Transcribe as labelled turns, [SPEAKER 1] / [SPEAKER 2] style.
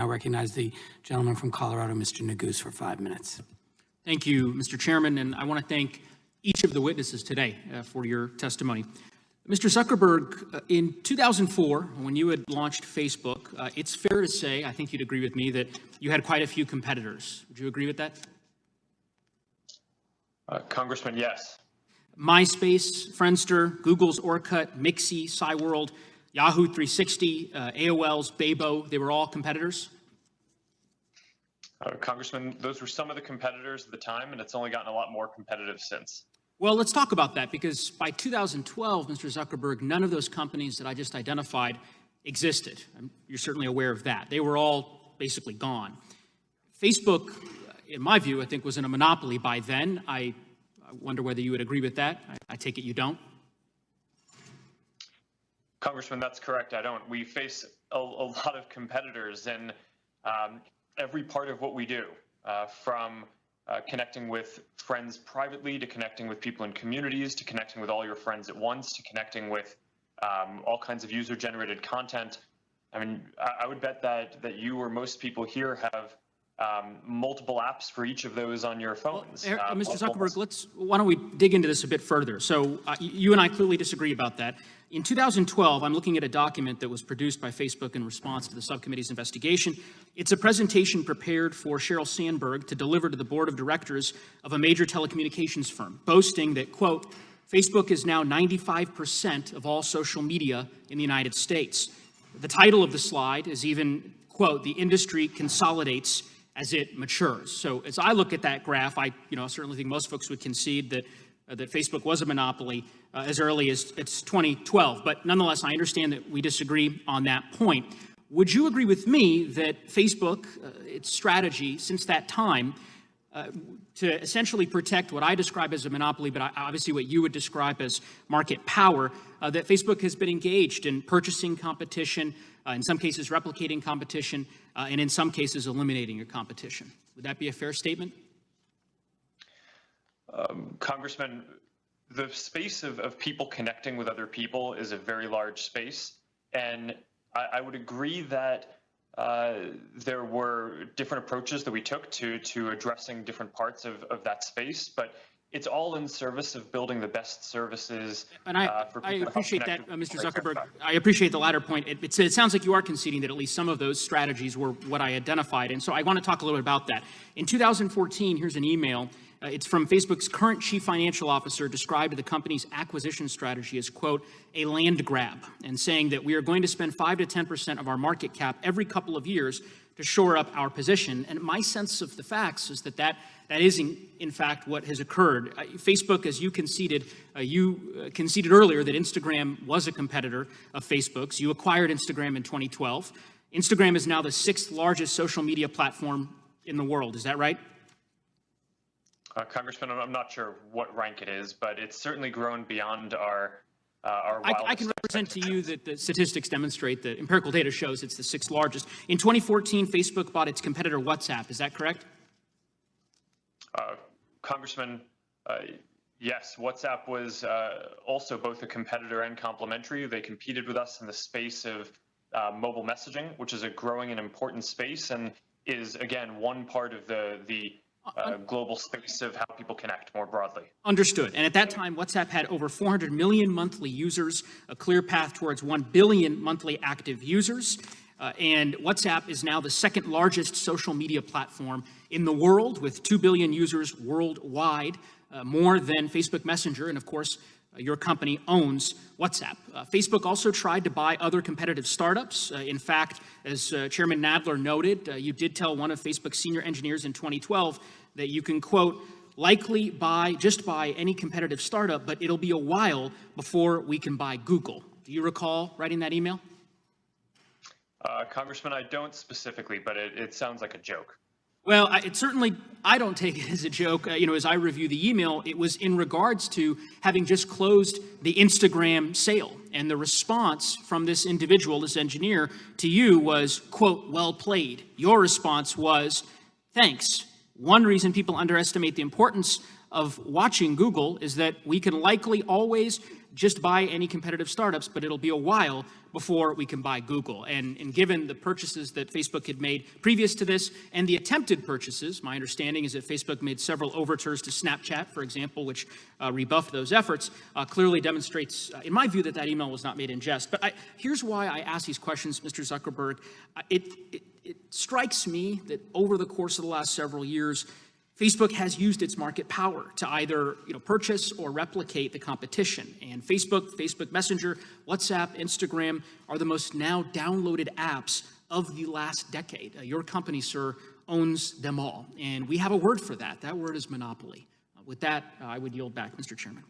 [SPEAKER 1] I recognize the gentleman from Colorado, Mr. Neguse, for five minutes.
[SPEAKER 2] Thank you, Mr. Chairman, and I want to thank each of the witnesses today uh, for your testimony. Mr. Zuckerberg, uh, in 2004, when you had launched Facebook, uh, it's fair to say, I think you'd agree with me, that you had quite a few competitors. Would you agree with that?
[SPEAKER 3] Uh, Congressman, yes.
[SPEAKER 2] MySpace, Friendster, Google's Orkut, Mixi, Cyworld, Yahoo 360, uh, AOL's Bebo, they were all competitors?
[SPEAKER 3] Uh, Congressman, those were some of the competitors at the time, and it's only gotten a lot more competitive since.
[SPEAKER 2] Well, let's talk about that because by 2012, Mr. Zuckerberg, none of those companies that I just identified existed. You're certainly aware of that. They were all basically gone. Facebook, in my view, I think was in a monopoly by then. I, I wonder whether you would agree with that. I, I take it you don't.
[SPEAKER 3] Congressman, that's correct. I don't. We face a, a lot of competitors in um, every part of what we do, uh, from uh, connecting with friends privately to connecting with people in communities to connecting with all your friends at once to connecting with um, all kinds of user-generated content. I mean, I, I, would bet that that you or most people here have um, multiple apps for each of those on your phones.
[SPEAKER 2] Well, uh, Mr. Zuckerberg, let's why don't we dig into this a bit further? So uh, you and I clearly disagree about that. In 2012, I'm looking at a document that was produced by Facebook in response to the subcommittee's investigation. It's a presentation prepared for Sheryl Sandberg to deliver to the board of directors of a major telecommunications firm, boasting that, quote, Facebook is now 95% of all social media in the United States. The title of the slide is even, quote, the industry consolidates as it matures. So as I look at that graph, I you know, certainly think most folks would concede that, uh, that Facebook was a monopoly uh, as early as it's 2012. But nonetheless, I understand that we disagree on that point. Would you agree with me that Facebook, uh, its strategy since that time, uh, to essentially protect what I describe as a monopoly, but obviously what you would describe as market power, uh, that Facebook has been engaged in purchasing competition, uh, in some cases replicating competition, uh, and in some cases eliminating your competition. Would that be a fair statement?
[SPEAKER 3] Um, Congressman, the space of, of people connecting with other people is a very large space. And I, I would agree that uh, there were different approaches that we took to to addressing different parts of, of that space. But it's all in service of building the best services.
[SPEAKER 2] And I, uh, I appreciate that, uh, Mr. Zuckerberg. I appreciate the latter point. It, it, it, sounds like you are conceding that at least some of those strategies were what I identified. And so I want to talk a little bit about that. In 2014, here's an email. Uh, it's from Facebook's current chief financial officer described the company's acquisition strategy as, quote, a land grab, and saying that we are going to spend 5 to 10% of our market cap every couple of years to shore up our position. And my sense of the facts is that that, that is, in, in fact, what has occurred. Uh, Facebook, as you conceded, uh, you uh, conceded earlier that Instagram was a competitor of Facebook's. You acquired Instagram in 2012. Instagram is now the sixth largest social media platform in the world. Is that right?
[SPEAKER 3] Uh, Congressman, I'm not sure what rank it is, but it's certainly grown beyond our uh,
[SPEAKER 2] I, I, can represent to you that the statistics demonstrate that empirical data shows it's the sixth largest. In 2014, Facebook bought its competitor WhatsApp. Is that correct?
[SPEAKER 3] Uh, Congressman, uh, yes, WhatsApp was uh, also both a competitor and complementary. They competed with us in the space of uh, mobile messaging, which is a growing and important space and is, again, one part of the, the uh, global space of how people connect more broadly.
[SPEAKER 2] Understood. And at that time, WhatsApp had over 400 million monthly users, a clear path towards 1 billion monthly active users. Uh, and WhatsApp is now the second largest social media platform in the world with 2 billion users worldwide, uh, more than Facebook Messenger. And of course, your company owns WhatsApp. Uh, Facebook also tried to buy other competitive startups. Uh, in fact, as uh, Chairman Nadler noted, uh, you did tell one of Facebook's senior engineers in 2012 that you can, quote, likely buy, just buy any competitive startup, but it'll be a while before we can buy Google. Do you recall writing that email?
[SPEAKER 3] Uh, Congressman, I don't specifically, but it, it sounds like a joke.
[SPEAKER 2] Well, I, it certainly, I don't take it as a joke. Uh, you know, as I review the email, it was in regards to having just closed the Instagram sale. And the response from this individual, this engineer, to you was, quote, well played. Your response was, thanks. One reason people underestimate the importance of watching Google is that we can likely always just buy any competitive startups, but it'll be a while before we can buy Google. And, and given the purchases that Facebook had made previous to this and the attempted purchases, my understanding is that Facebook made several overtures to Snapchat, for example, which uh, rebuffed those efforts, uh, clearly demonstrates, uh, in my view, that that email was not made in jest. But I, here's why I ask these questions, Mr. Zuckerberg. Uh, It, it, it strikes me that over the course of the last several years, Facebook has used its market power to either you know, purchase or replicate the competition. And Facebook, Facebook Messenger, WhatsApp, Instagram are the most now downloaded apps of the last decade. Uh, your company, sir, owns them all. And we have a word for that. That word is monopoly. Uh, with that, uh, I would yield back, Mr. Chairman.